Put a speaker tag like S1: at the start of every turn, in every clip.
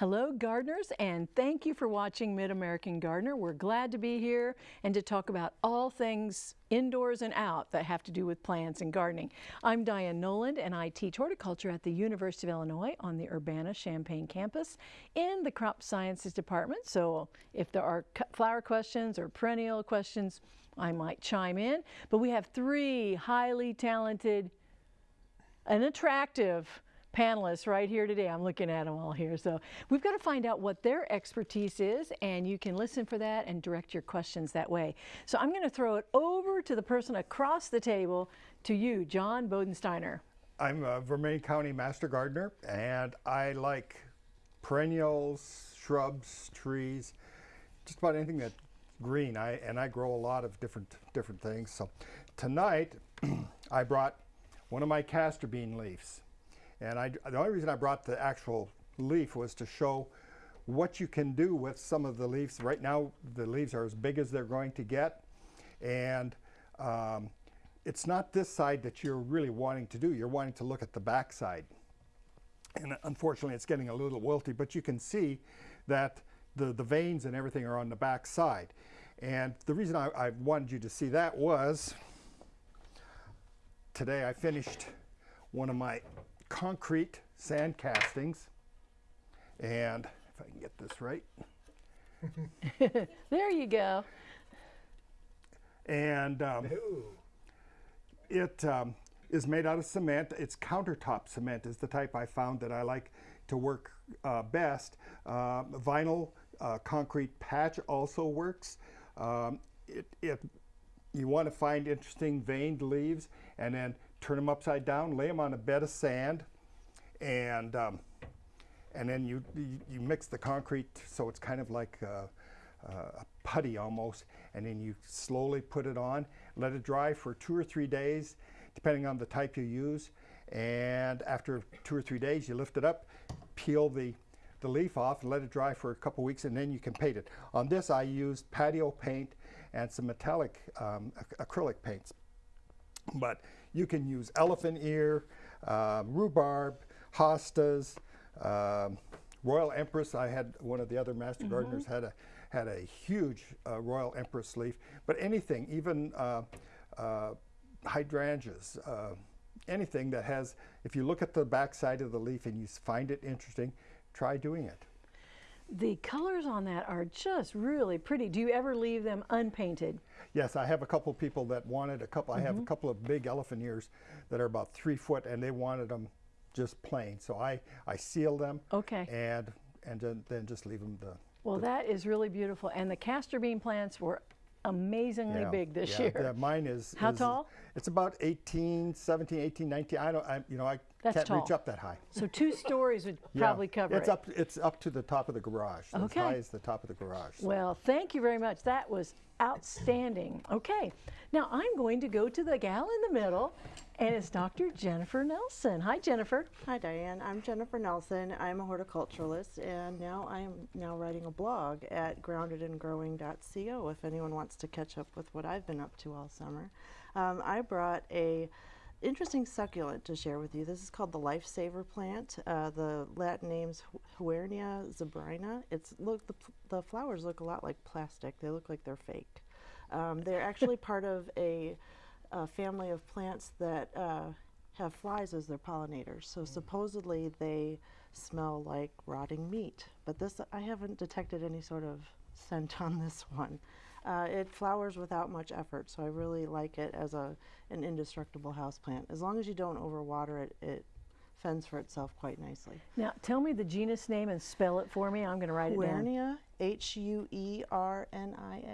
S1: Hello gardeners and thank you for watching Mid-American Gardener. We're glad to be here and to talk about all things indoors and out that have to do with plants and gardening. I'm Diane Noland and I teach horticulture at the University of Illinois on the Urbana-Champaign campus in the crop sciences department. So if there are flower questions or perennial questions, I might chime in. But we have three highly talented and attractive panelists right here today. I'm looking at them all here. So we've got to find out what their expertise is and you can listen for that and direct your questions that way. So I'm going to throw it over to the person across the table to you, John Bodensteiner.
S2: I'm a Vermilion County Master Gardener and I like perennials, shrubs, trees, just about anything that's green. I, and I grow a lot of different, different things. So tonight I brought one of my castor bean leaves. And I, the only reason I brought the actual leaf was to show what you can do with some of the leaves. Right now, the leaves are as big as they're going to get. And um, it's not this side that you're really wanting to do. You're wanting to look at the back side. And unfortunately, it's getting a little wilty, but you can see that the, the veins and everything are on the back side. And the reason I, I wanted you to see that was today I finished one of my concrete sand castings. And if I can get this right.
S1: there you go.
S2: And um, it um, is made out of cement. It's countertop cement is the type I found that I like to work uh, best. Uh, vinyl uh, concrete patch also works. Um, it, it, you want to find interesting veined leaves and then turn them upside down, lay them on a bed of sand, and um, and then you, you, you mix the concrete so it's kind of like a, a putty almost, and then you slowly put it on, let it dry for two or three days, depending on the type you use, and after two or three days you lift it up, peel the the leaf off and let it dry for a couple weeks and then you can paint it. On this I used patio paint and some metallic um, acrylic paints. But you can use elephant ear, um, rhubarb, hostas, um, Royal Empress. I had one of the other master mm -hmm. gardeners had a had a huge uh, Royal Empress leaf. But anything, even uh, uh, hydrangeas, uh, anything that has, if you look at the back side of the leaf and you find it interesting, try doing it.
S1: The colors on that are just really pretty. Do you ever leave them unpainted?
S2: Yes, I have a couple of people that wanted a couple. Mm -hmm. I have a mm-hmm. couple of big elephant ears that are about three foot, and they wanted them just plain. So I I seal them.
S1: Okay.
S2: And and then, then just leave them the.
S1: Well,
S2: the,
S1: that is really beautiful, and the castor bean plants were amazingly
S2: yeah,
S1: big this
S2: yeah,
S1: year.
S2: Yeah, mine is.
S1: How
S2: is,
S1: tall?
S2: It's about 18, 17, 18, 19. I don't, I, you know, I
S1: That's
S2: can't
S1: tall.
S2: reach up that high.
S1: So two stories would yeah, probably cover
S2: it's
S1: it.
S2: Up, it's up to the top of the garage.
S1: Okay.
S2: As high as the top of the garage.
S1: So. Well, thank you very much. That was outstanding. Okay, now I'm going to go to the gal in the middle and it's Dr. Jennifer Nelson. Hi, Jennifer.
S3: Hi, Diane. I'm Jennifer Nelson. I'm a horticulturalist, and now I am now writing a blog at groundedandgrowing.co if anyone wants to catch up with what I've been up to all summer. Um, I brought a interesting succulent to share with you. This is called the lifesaver plant. Uh, the Latin name's Huernia zebrina. It's look the, the flowers look a lot like plastic. They look like they're fake. Um, they're actually part of a a family of plants that uh, have flies as their pollinators. So mm. supposedly they smell like rotting meat. But this, I haven't detected any sort of scent on this one. Uh, it flowers without much effort, so I really like it as a an indestructible houseplant. As long as you don't overwater it, it fends for itself quite nicely.
S1: Now, tell me the genus name and spell it for me. I'm going to write
S3: Huernia,
S1: it down.
S3: H-U-E-R-N-I-A.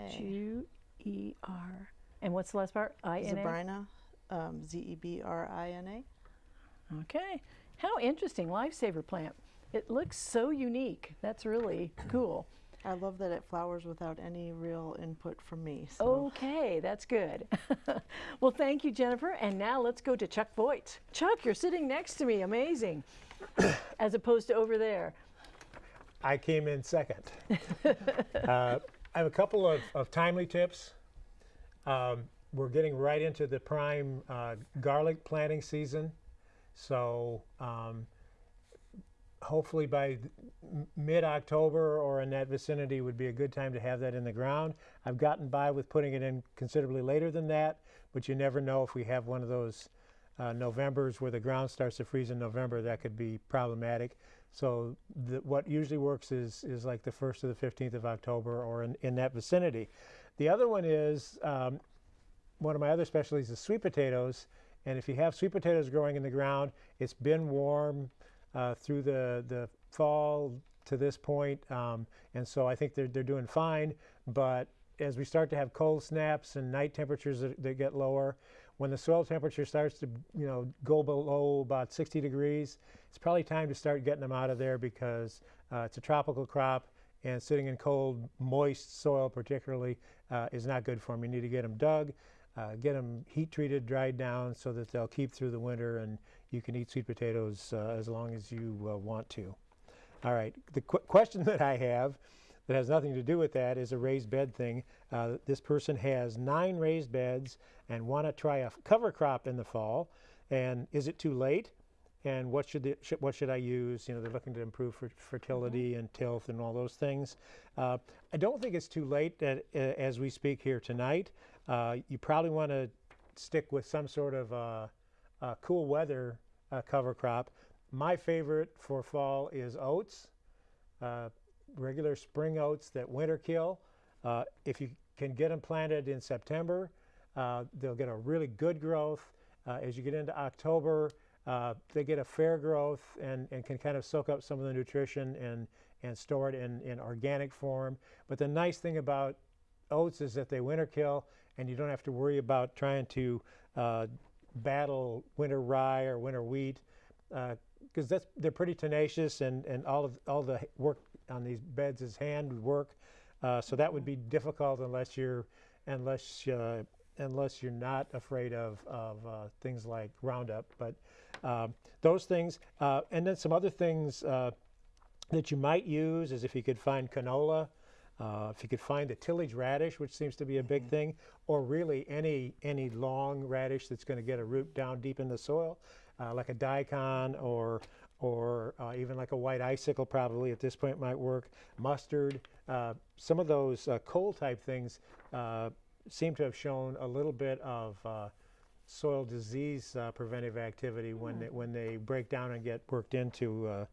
S1: H-U-E-R. And what's the last part?
S3: I-N-A? Zebrina, um, Z-E-B-R-I-N-A.
S1: Okay. How interesting, lifesaver plant. It looks so unique. That's really cool.
S3: I love that it flowers without any real input from me. So.
S1: Okay, that's good. well, thank you, Jennifer. And now let's go to Chuck Voigt. Chuck, you're sitting next to me. Amazing. As opposed to over there.
S4: I came in second. uh, I have a couple of, of timely tips um, we're getting right into the prime uh, garlic planting season. So um, hopefully by mid-October or in that vicinity would be a good time to have that in the ground. I've gotten by with putting it in considerably later than that, but you never know if we have one of those uh, Novembers where the ground starts to freeze in November, that could be problematic. So the, what usually works is, is like the 1st or the 15th of October or in, in that vicinity. The other one is um, one of my other specialties is sweet potatoes. And if you have sweet potatoes growing in the ground, it's been warm uh, through the, the fall to this point. Um, and so I think they're, they're doing fine. But as we start to have cold snaps and night temperatures that, that get lower, when the soil temperature starts to you know go below about 60 degrees, it's probably time to start getting them out of there because uh, it's a tropical crop and sitting in cold, moist soil particularly uh, is not good for them. You need to get them dug, uh, get them heat treated, dried down so that they'll keep through the winter and you can eat sweet potatoes uh, as long as you uh, want to. All right, the qu question that I have that has nothing to do with that is a raised bed thing. Uh, this person has nine raised beds and want to try a cover crop in the fall. And is it too late? And what should, the, should what should I use? You know, they're looking to improve fer fertility and tilth and all those things. Uh, I don't think it's too late at, uh, as we speak here tonight. Uh, you probably want to stick with some sort of uh, uh, cool weather uh, cover crop. My favorite for fall is oats regular spring oats that winter kill. Uh, if you can get them planted in September, uh, they'll get a really good growth. Uh, as you get into October, uh, they get a fair growth and, and can kind of soak up some of the nutrition and, and store it in, in organic form. But the nice thing about oats is that they winter kill and you don't have to worry about trying to uh, battle winter rye or winter wheat because that's they're pretty tenacious and, and all of all the work on these beds is hand work. Uh, so that would be difficult unless you're unless uh, unless you're not afraid of, of uh, things like Roundup. But um, those things, uh, and then some other things uh, that you might use is if you could find canola, uh, if you could find the tillage radish, which seems to be a big
S3: Mm-hmm.
S4: thing, or really any any long radish that's going to get a root down deep in the soil, uh, like a daikon or or uh, even like a white icicle probably at this point might work. Mustard, uh, some of those uh, cold type things uh, seem to have shown a little bit of uh, soil disease uh, preventive activity when they, when they break down and get worked into uh,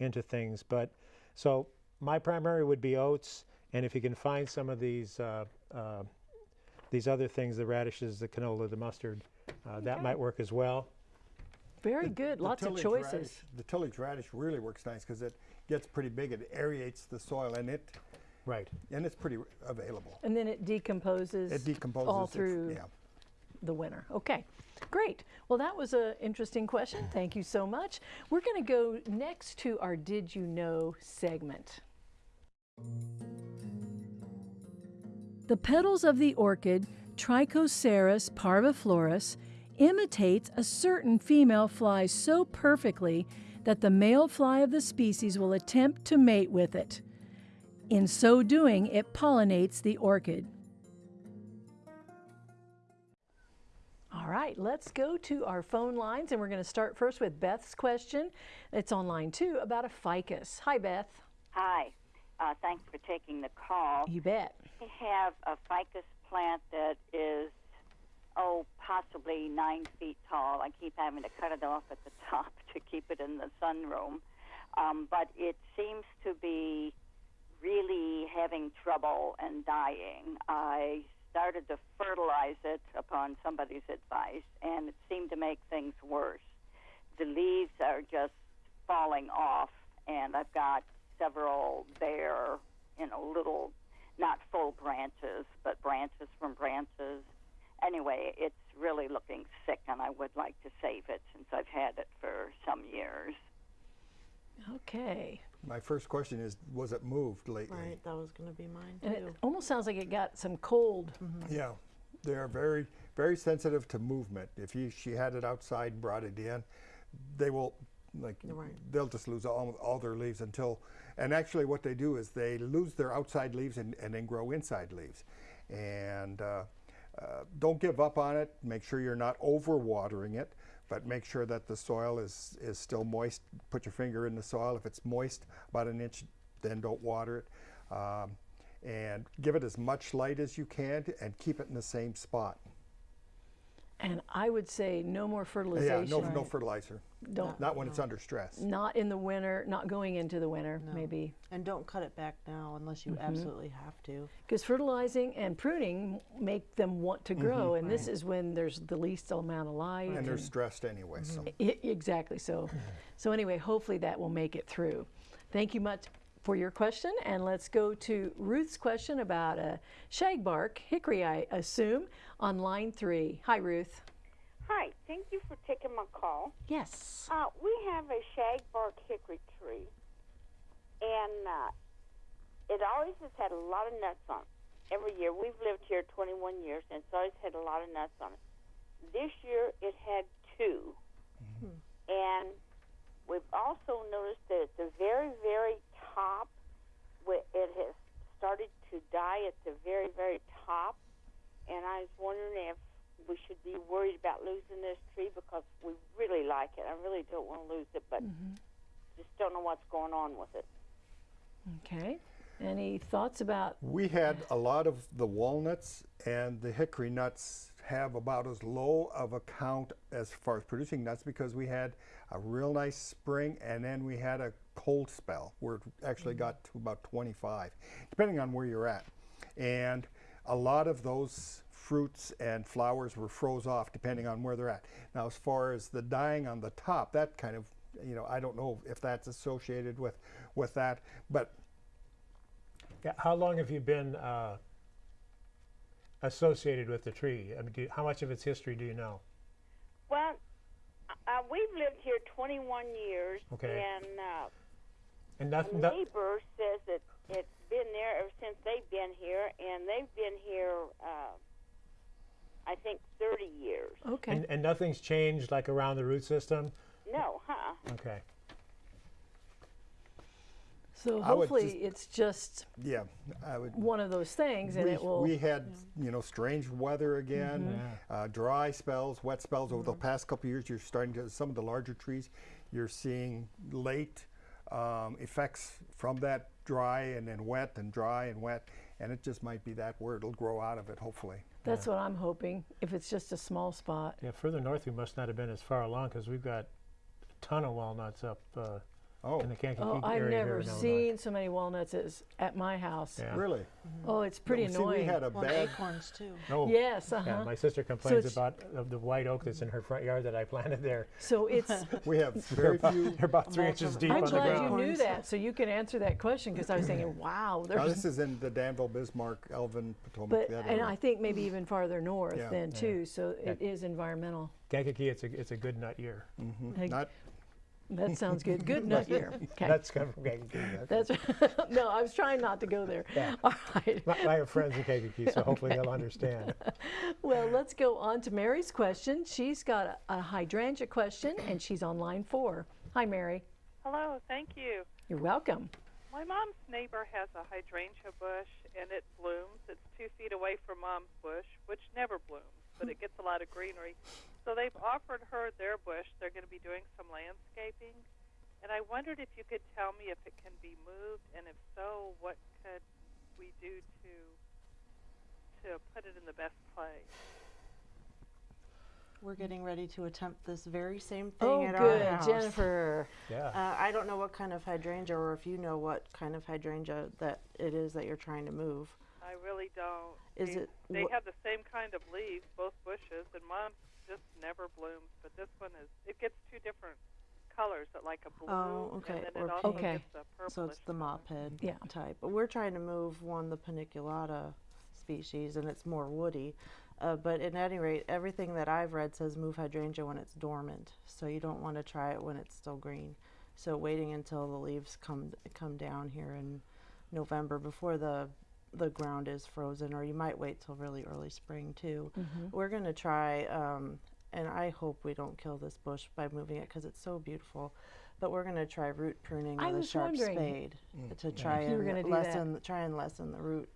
S4: into things. But so my primary would be oats, and if you can find some of these uh, uh, these other things, the radishes, the canola, the mustard, uh, that might work as well.
S1: Very good.
S2: The
S1: Lots of choices.
S2: Radish, the tillage radish really works nice because it gets pretty big. It aerates the soil and it
S4: Right.
S2: and it's pretty available.
S1: And then it decomposes,
S2: It decomposes
S1: all through
S2: yeah.
S1: the winter. Okay, great. Well, that was an interesting question. Thank you so much. We're going to go next to our Did You Know segment. The petals of the orchid, Trichoceros parviflorus, imitates a certain female fly so perfectly that the male fly of the species will attempt to mate with it. In so doing, it pollinates the orchid. All right, let's go to our phone lines, and we're going to start first with Beth's question. It's on line two about a ficus. Hi, Beth.
S5: Hi. Uh, thanks for taking the call.
S1: You bet.
S5: I have a ficus plant that is, oh, possibly nine feet tall. I keep having to cut it off at the top to keep it in the sunroom. Um, but it seems to be really having trouble and dying. I started to fertilize it upon somebody's advice, and it seemed to make things worse. The leaves are just falling off, and I've got several bare, you know, little, not full branches, but branches from branches. Anyway, it's really looking sick, and I would like to save it since I've had it for some years.
S1: Okay.
S2: My first question is, was it moved lately?
S3: Right, that was going to be mine
S1: And it almost sounds like it got some cold. Mm-hmm.
S2: Yeah, they are very, very sensitive to movement. If you, she had it outside and brought it in, they will, like,
S3: Right.
S2: they'll just lose all, all their leaves until, and actually what they do is they lose their outside leaves and, and then grow inside leaves. And uh, uh, don't give up on it. Make sure you're not over watering it. but make sure that the soil is, is still moist. Put your finger in the soil. If it's moist, about an inch, then don't water it. Um, and give it as much light as you can and keep it in the same spot.
S1: And I would say no more fertilization.
S2: Yeah, no, no fertilizer.
S1: Don't,
S2: Not when it's under stress.
S1: not in the winter, not going into the winter, maybe.
S3: And don't cut it back now unless
S1: Mm-hmm.
S3: you absolutely have to.
S1: Because fertilizing and pruning make them want to grow, mm-hmm. and this is when there's the least amount of light.
S2: And they're stressed anyway, so.
S1: I- mm-hmm. exactly. So, so anyway, hopefully that will make it through. Thank you much for your question, and let's go to Ruth's question about uh, a shagbark hickory, I assume, on line three. Hi, Ruth.
S6: Hi, thank you for taking my call.
S1: Yes.
S6: Uh, we have a shagbark hickory tree, and uh, it always has had a lot of nuts on it. Every year, we've lived here 21 years, and it's always had a lot of nuts on it. This year, it had 2 and we've also noticed that at the very, very top, it has started to die at the very, very top, and I was wondering if we should be worried about losing this tree because we really like it. I really don't want to lose it, but mm-hmm. just don't know what's going on with it.
S1: Okay. Any thoughts about?
S2: We had a lot of the walnuts and the hickory nuts have about as low of a count as far as producing nuts because we had a real nice spring and then we had a cold spell where it actually mm-hmm. got to about 25, depending on where you're at. And a lot of those fruits and flowers were froze off depending on where they're at. Now, as far as the dying on the top, that kind of, you know, I don't know if that's associated with, with that, but
S4: Yeah, how long have you been uh, associated with the tree? I mean, do, how much of its history do you know?
S6: Well, uh, we've lived here 21 years,
S4: Okay.
S6: and uh,
S4: And
S6: a
S4: nothing. no-
S6: neighbor says that it's been there ever since they've been here, and they've been here, uh, I think, 30 years.
S1: Okay.
S4: and, and nothing's changed like around the root system.
S6: No, huh?
S4: Okay.
S1: so
S2: I would
S1: hopefully
S2: just-
S1: it's just
S2: yeah, I would.
S1: one of those things, and
S2: we,
S1: it will.
S2: we had you know strange weather again,
S1: Mm-hmm.
S2: uh, dry spells, wet spells over the past couple of years. You're starting to some of the larger trees. You're seeing late um, effects from that dry and then wet and dry and wet, and it just might be that where it'll grow out of it. Hopefully,
S1: that's what I'm hoping. If it's just a small spot.
S4: Yeah, further north we must not have been as far along because we've got a ton of walnuts up uh,
S2: oh,
S4: in the Kankakee
S1: Oh,
S4: area
S1: I've
S4: here
S1: never
S4: in Illinois.
S1: seen so many walnuts as at my house.
S4: Yeah.
S2: really?
S1: Oh, it's pretty
S2: See,
S1: annoying.
S2: we had a
S3: Well, and
S2: bad.
S3: acorns too.
S4: Oh,
S1: yes. Uh
S4: Yeah, my sister complains
S1: it's-
S4: about uh, the white oak that's in her front yard that I planted there.
S1: So it's.
S2: We have
S4: They're
S2: very
S4: about,
S2: few.
S4: they're about three inches deep
S1: I'm
S4: on the
S1: glad
S4: ground.
S1: you knew that, so you can answer that question because I was thinking, wow,
S2: Now, this is in the Danville, Bismarck, Alvin, Potomac.
S1: But
S2: that
S1: and
S2: area.
S1: I think maybe even farther north
S2: Yeah.
S1: then
S4: Yeah.
S1: too. So
S4: Yeah.
S1: it is environmental.
S4: Kankakee, it's a, it's a good nut year.
S1: Hey,
S2: Not
S1: That sounds good. Good nut year. Okay.
S4: That's coming from Kankakee. That's-
S1: That's no. I was trying not to go there.
S4: Yeah.
S1: All right.
S4: I have friends in Kankakee, so hopefully they'll understand.
S1: Well, let's go on to Mary's question. She's got a, a hydrangea question, and she's on line four. Hi, Mary.
S7: Hello, thank you.
S1: You're welcome.
S7: My mom's neighbor has a hydrangea bush and it blooms. It's two feet away from mom's bush, which never blooms, but it gets a lot of greenery. So they've offered her their bush. They're going to be doing some landscaping. And I wondered if you could tell me if it can be moved, and if so, what could we do to to put it in the best place?
S3: We're getting ready to attempt this very same thing
S1: Oh,
S3: at
S1: good,
S3: our house.
S1: Jennifer.
S4: Yeah.
S3: Uh, I don't know what kind of hydrangea, or if you know what kind of hydrangea that it is that you're trying to move.
S7: I really don't.
S3: Is
S7: They-
S3: it
S7: They have the same kind of leaves, both bushes, and mom's just never blooms. But this one is. It gets two different colors, that like a blue,
S3: Oh, okay,
S7: and then
S3: or
S7: it also.
S1: Okay.
S7: gets a purplish.
S3: So it's the
S7: color.
S3: mop head
S1: Yeah.
S3: type. But we're trying to move one, the paniculata species, and it's more woody. Uh, but at any rate, everything that I've read says move hydrangea when it's dormant. So you don't want to try it when it's still green. So waiting until the leaves come come down here in November before the the ground is frozen, or you might wait till really early spring too. We're gonna try, um, and I hope we don't kill this bush by moving it because it's so beautiful. But we're gonna try root pruning
S1: I
S3: with a sharp
S1: wondering
S3: spade to try
S1: You were gonna
S3: and
S1: do that.
S3: lessen try and lessen the root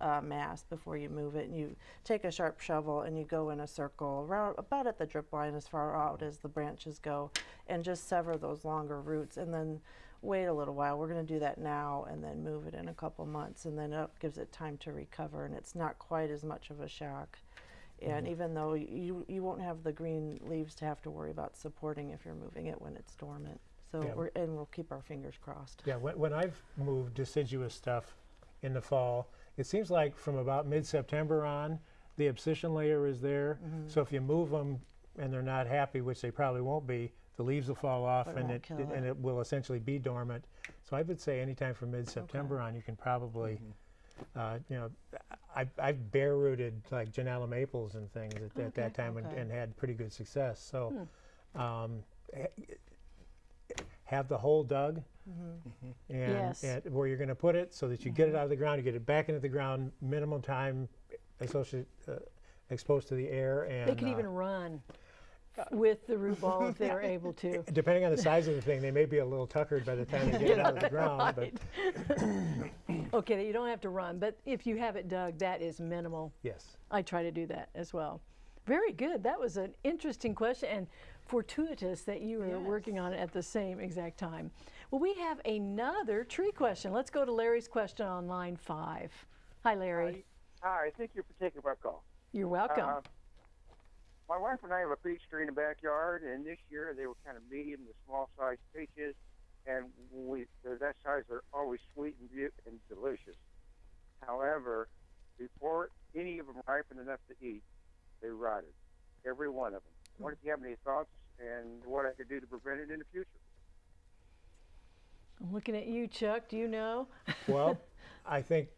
S3: uh, mass before you move it. And you take a sharp shovel and you go in a circle around about at the drip line as far out as the branches go and just sever those longer roots and then wait a little while. We're going to do that now and then move it in a couple months and then it gives it time to recover and it's not quite as much of a shock. And even though you, you won't have the green leaves to have to worry about supporting if you're moving it when it's dormant. So
S4: Yeah.
S3: we're, and we'll keep our fingers crossed.
S4: Yeah, when, when I've moved deciduous stuff in the fall, it seems like from about mid-September on, the abscission layer is there.
S3: Mm-hmm.
S4: So if you move them and they're not happy, which they probably won't be, the leaves will fall off
S3: But it
S4: and
S3: won't
S4: it,
S3: kill
S4: and
S3: it.
S4: it will essentially be dormant. So I would say anytime from mid-September on, you can probably,
S3: Mm-hmm.
S4: uh, you know, I, I've bare rooted like Ginnala maples and things at, at that time and,
S3: okay. Hmm.
S4: and had pretty good success. So um, ha- have the hole dug
S3: Mm-hmm.
S4: and,
S1: Yes.
S4: and where you're going to put it so that you get it out of the ground, you get it back into the ground, minimum time associated, uh, exposed to the air. And
S1: They could
S4: uh,
S1: even run with the root ball if they're able to.
S4: depending on the size of the thing, they may be a little tuckered by the time they get it out of the ground. But
S1: Okay, you don't have to run, but if you have it dug, that is minimal.
S4: yes,
S1: I try to do that as well. Very good. That was an interesting question and fortuitous that you were working on it at the same exact time. Well, we have another tree question. Let's go to Larry's question on line five. Hi, Larry.
S8: Hi, thank you for taking my call.
S1: You're welcome.
S8: Uh, my wife and I have a peach tree in the backyard, and this year they were kind of medium to small sized peaches, and we they're that size they're always sweet and, beau- and delicious. However, before any of them ripened enough to eat, they rotted, every one of them. I wonder if you have any thoughts and what I could do to prevent it in the future.
S1: I'm looking at you, Chuck. Do you know?
S4: well, I think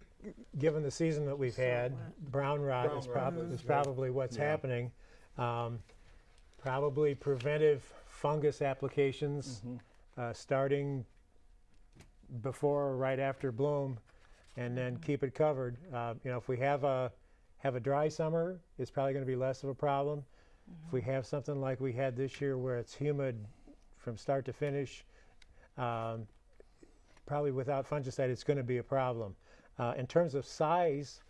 S4: given the season that we've had, brown rot
S2: Brown
S4: is,
S2: rot
S4: prob-
S2: is
S4: is probably what's
S2: yeah.
S4: happening. Um, probably preventive fungus applications uh, starting before or right after bloom, and then keep it covered. Uh, you know, if we have a have a dry summer, it's probably going to be less of a problem. If we have something like we had this year, where it's humid from start to finish, um, probably without fungicide, it's going to be a problem. Uh, in terms of size,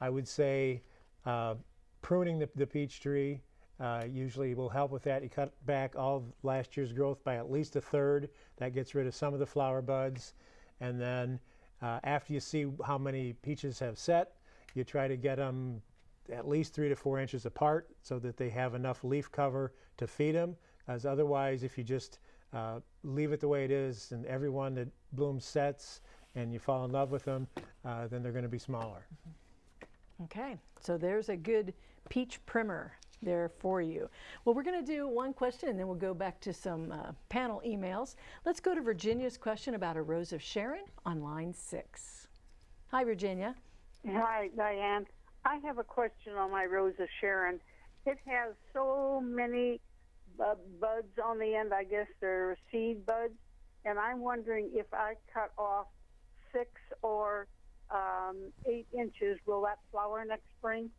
S4: I would say uh, pruning the, the peach tree uh, usually will help with that. You cut back all last year's growth by at least a third. That gets rid of some of the flower buds. And then uh, after you see how many peaches have set, you try to get them at least three to four inches apart so that they have enough leaf cover to feed them. As otherwise, if you just uh, leave it the way it is and every one that blooms sets and you fall in love with them, uh, then they're going to be smaller.
S1: Okay, so there's a good peach primer there for you. Well, we're going to do one question and then we'll go back to some uh, panel emails. Let's go to Virginia's question about a rose of Sharon on line six. Hi, Virginia.
S9: Hi, Diane. I have a question on my Rose of Sharon. It has so many uh, buds on the end. I guess they're seed buds, and I'm wondering if I cut off six or um, eight inches, will that flower next spring?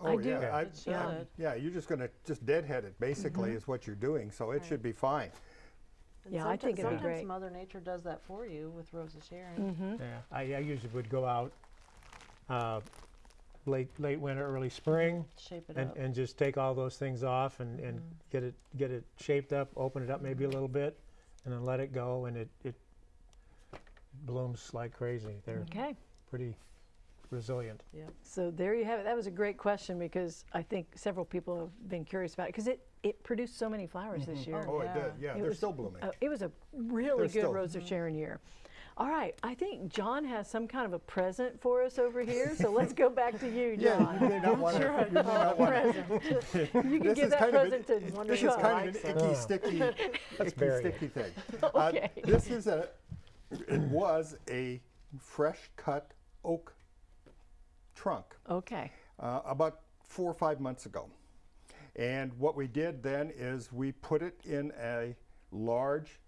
S2: Oh,
S1: I do-
S2: yeah. I-
S3: It
S2: yeah,
S3: should.
S2: yeah, you're just going to just deadhead it, basically, mm-hmm. is what you're doing. So it should be fine.
S3: And
S1: Yeah, I
S3: someti-
S1: think it'd be
S3: sometimes
S1: great.
S3: Mother Nature does that for you with Rose of Sharon. Mm-hmm.
S4: Yeah, I, I usually would go out uh, late late winter, early spring,
S3: Shape it
S4: and,
S3: up.
S4: and just take all those things off and, and mm. get it get it shaped up, open it up maybe a little bit, and then let it go, and it, it blooms like crazy. They're
S1: Okay,
S4: pretty resilient. Yeah.
S1: so there you have it. That was a great question because I think several people have been curious about it because it, it produced so many flowers this year.
S2: Oh, it
S3: yeah.
S2: did. Yeah,
S1: It
S2: they're
S1: was-
S2: still blooming.
S1: Uh, it was a really
S2: They're
S1: good
S2: still-
S1: Rose of Sharon year. All right, I think John has some kind of a present for us over here, so let's go back to you,
S2: Yeah,
S1: John.
S2: you may not want
S1: Sure,
S2: to. You may not want
S1: present. You can
S2: This
S1: give
S2: is
S1: that
S2: kind of an-
S1: present to
S2: This is kind of an icky,
S4: Oh.
S2: sticky, icky, sticky thing.
S1: Okay.
S2: Uh, this is a, it was a fresh cut oak trunk
S1: Okay,
S2: uh, about four or five months ago. And what we did then is we put it in a large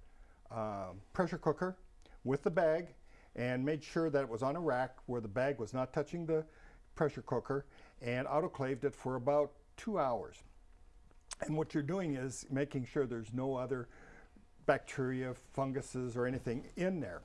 S2: um, pressure cooker with the bag and made sure that it was on a rack where the bag was not touching the pressure cooker and autoclaved it for about two hours. And what you're doing is making sure there's no other bacteria, funguses, or anything in there.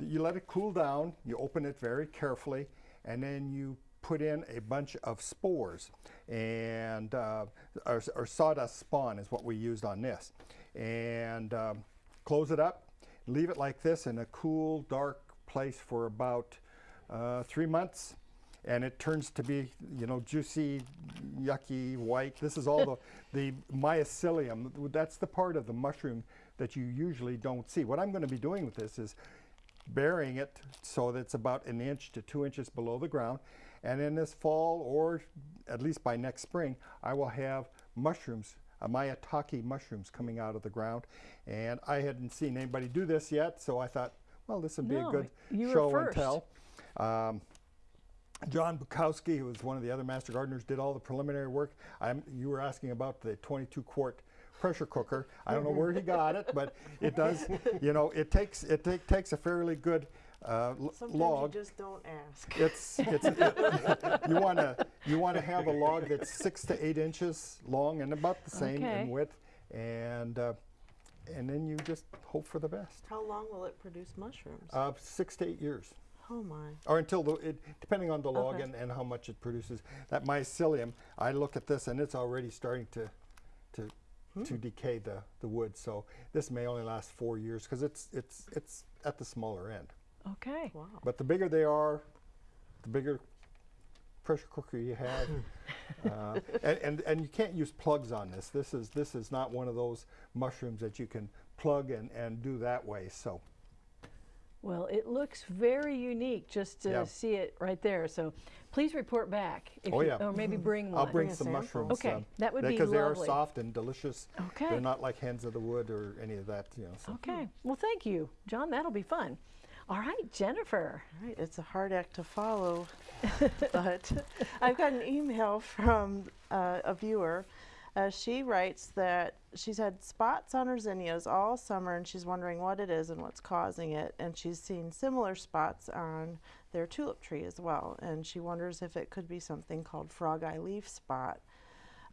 S2: you let it cool down, you open it very carefully, and then you put in a bunch of spores and uh, or, or sawdust spawn is what we used on this. And um, close it up leave it like this in a cool dark place for about uh, three months and it turns to be you know juicy yucky white. This is all the the mycelium. That's the part of the mushroom that you usually don't see. What i'm going to be doing with this is burying it so that it's about an inch to two inches below the ground and in this fall, or at least by next spring, I will have mushrooms, uh, Maitake mushrooms coming out of the ground. And I hadn't seen anybody do this yet, so I thought, well, this would be
S1: No,
S2: a good show and tell. Um, John Bukowski, who was one of the other master gardeners, did all the preliminary work. I'm, you were asking about the 22 quart pressure cooker. I don't know where he got it, but it does, you know, it takes, it take, takes a fairly good uh,
S3: Sometimes
S2: log.
S3: you just don't ask.
S2: It's, it's it- you want to you want to have a log that's six to eight inches long and about the same
S1: Okay.
S2: in width, and uh, and then you just hope for the best.
S3: How long will it produce mushrooms?
S2: Uh, six to eight years,
S3: oh my.
S2: or until the it, depending on the log
S3: Okay.
S2: and, and how much it produces. That mycelium, I look at this and it's already starting to to to decay the the wood. So this may only last four years because it's it's it's at the smaller end.
S1: Okay.
S3: Wow.
S2: But the bigger they are, the bigger pressure cooker you have. uh, and, and, and you can't use plugs on this. This is, this is not one of those mushrooms that you can plug and, and do that way. So
S1: Well, it looks very unique just to
S2: Yeah.
S1: see it right there. So please report back. If
S2: Oh,
S1: you-
S2: yeah.
S1: Or maybe bring one.
S2: I'll bring
S3: Bring
S2: some
S3: sample.
S2: mushrooms.
S1: Okay,
S2: um,
S1: that would be
S2: Because they are soft and delicious.
S1: Okay.
S2: They're not like hens of the wood or any of that, you know. So.
S1: Okay. Well, thank you, John. That'll be fun. All right, Jennifer.
S3: All right, it's a hard act to follow, but I've got an email from uh, a viewer. Uh, she writes that she's had spots on her zinnias all summer and she's wondering what it is and what's causing it. And she's seen similar spots on their tulip tree as well. And she wonders if it could be something called frog eye leaf spot.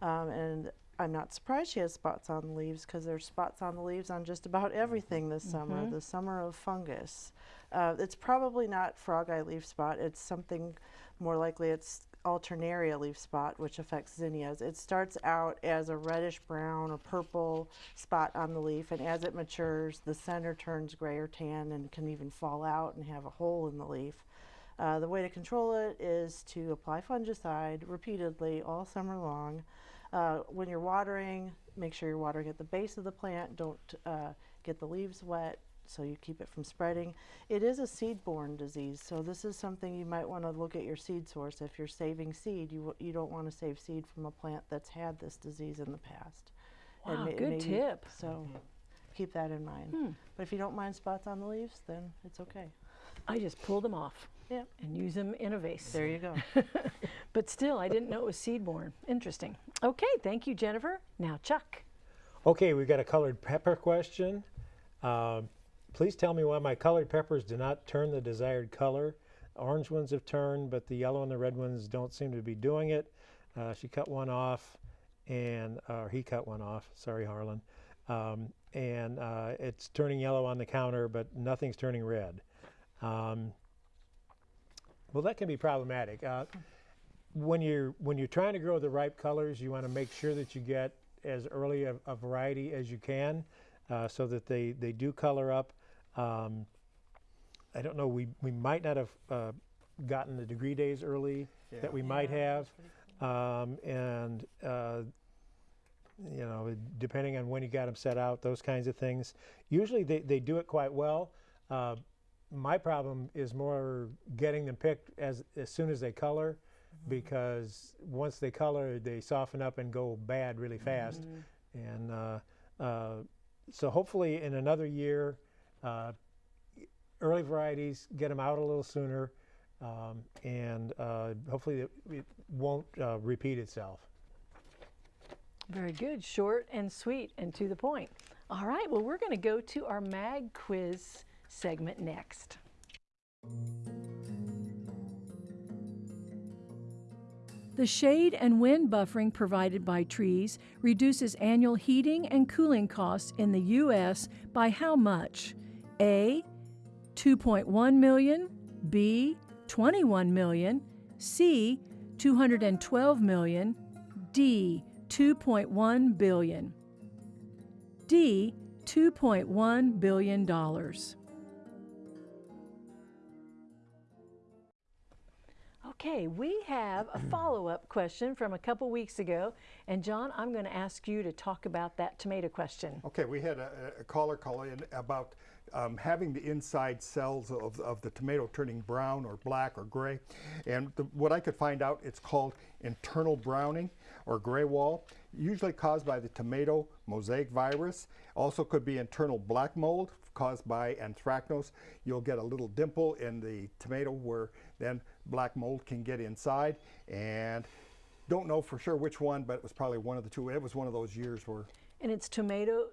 S3: Um, and I'm not surprised she has spots on the leaves because there's spots on the leaves on just about everything this summer, the summer of fungus. Uh, it's probably not frog eye leaf spot. It's something more likely it's alternaria leaf spot, which affects zinnias. It starts out as a reddish brown or purple spot on the leaf, and as it matures, the center turns gray or tan and can even fall out and have a hole in the leaf. Uh, the way to control it is to apply fungicide repeatedly all summer long. Uh, when you're watering, make sure you're watering at the base of the plant. Don't uh, get the leaves wet so you keep it from spreading. It is a seed-borne disease, so this is something you might want to look at your seed source. If you're saving seed, you, you don't want to save seed from a plant that's had this disease in the past. And
S1: Wow,
S3: may-
S1: good
S3: maybe-
S1: tip.
S3: So keep that in mind.
S1: Hmm.
S3: But if you don't mind spots on the leaves, then it's okay.
S1: I just pull them off
S3: Yep.
S1: and use them in a vase.
S3: There you go.
S1: but still, I didn't know it was seed-borne. Interesting. Okay, thank you, Jennifer. Now, Chuck.
S4: Okay, we've got a colored pepper question. Um, please tell me why my colored peppers do not turn the desired color. Orange ones have turned, but the yellow and the red ones don't seem to be doing it. Uh, she cut one off, and or he cut one off. Sorry, Harlan. Um, and uh, it's turning yellow on the counter, but nothing's turning red. Um, well, that can be problematic. Uh, when you're when you're trying to grow the ripe colors, you want to make sure that you get as early a, a variety as you can, uh, so that they they do color up. Um, I don't know. We we might not have uh, gotten the degree days early that we might have, um, and uh, you know, depending on when you got them set out, those kinds of things. Usually they, they do it quite well. Uh, my problem is more getting them picked as, as soon as they color because once they color, they soften up and go bad really fast. And uh, uh, so hopefully in another year, uh, early varieties, get them out a little sooner, um, and uh, hopefully it, it won't uh, repeat itself.
S1: Very good. Short and sweet and to the point. All right, well, we're going to go to our mag quiz segment next. The shade and wind buffering provided by trees reduces annual heating and cooling costs in the U.S. by how much? A. 2.1 million, B 21 million, C 212 million, D 2.1 billion. D $2.1 billion. Okay, we have a follow up question from a couple weeks ago. And John, I'm going to ask you to talk about that tomato question.
S2: Okay, we had a, a caller call in about um, having the inside cells of, of the tomato turning brown or black or gray. And the, what I could find out, it's called internal browning or gray wall, usually caused by the tomato mosaic virus. Also could be internal black mold caused by anthracnose. You'll get a little dimple in the tomato where then black mold can get inside. And don't know for sure which one, but it was probably one of the two. It was one of those years where.
S1: And it's tomato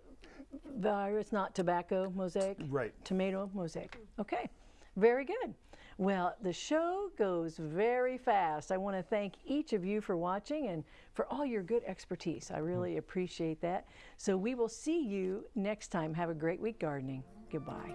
S1: virus, not tobacco mosaic?
S2: Right.
S1: Tomato mosaic. Okay, very good. Well, the show goes very fast. I want to thank each of you for watching and for all your good expertise. I mm-hmm. really appreciate that. So we will see you next time. Have a great week gardening. Goodbye.